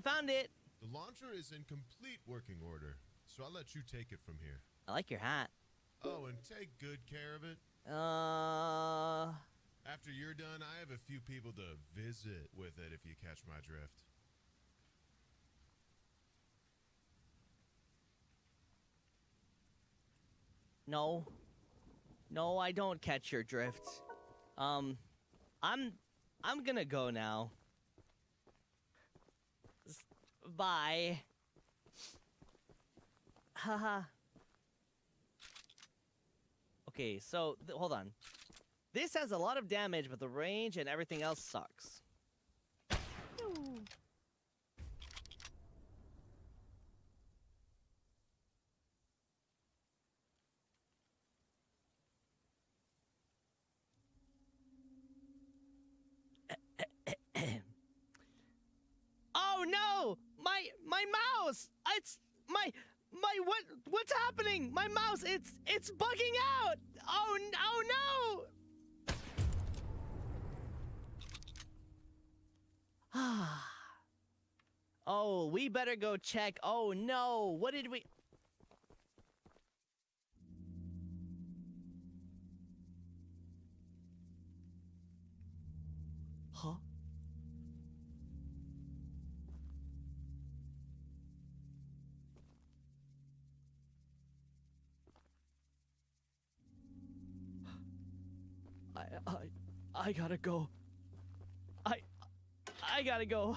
I found it. The launcher is in complete working order, so I'll let you take it from here. I like your hat. Oh, and take good care of it. Uh, After you're done, I have a few people to visit with it if you catch my drift. no. No, I don't catch your drift. Um, I'm, I'm gonna go now. Bye. Haha. okay, so hold on. This has a lot of damage, but the range and everything else sucks. Oh no! My my mouse! It's my my what what's happening? My mouse it's it's bugging out! Oh oh no! Ah. oh, we better go check. Oh no. What did we I I I gotta go. I I gotta go.